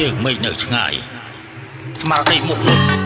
ជើងមេឃនៅឆ្ងាយស្មារតីមុខលុប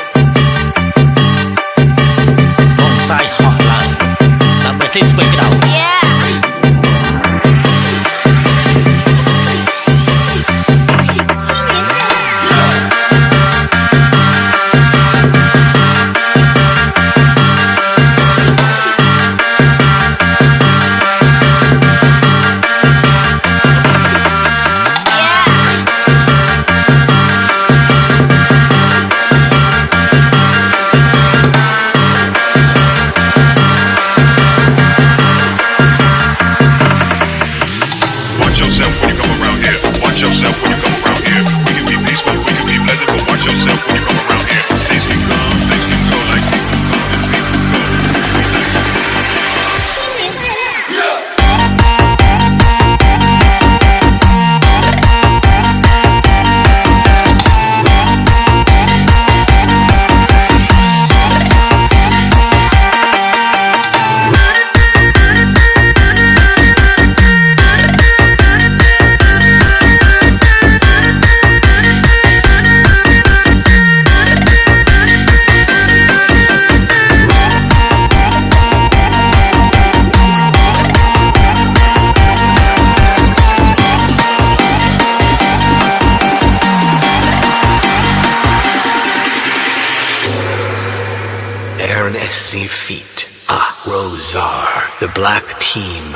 yourself. Aaron SC Feet, Ah Rosar, the black team,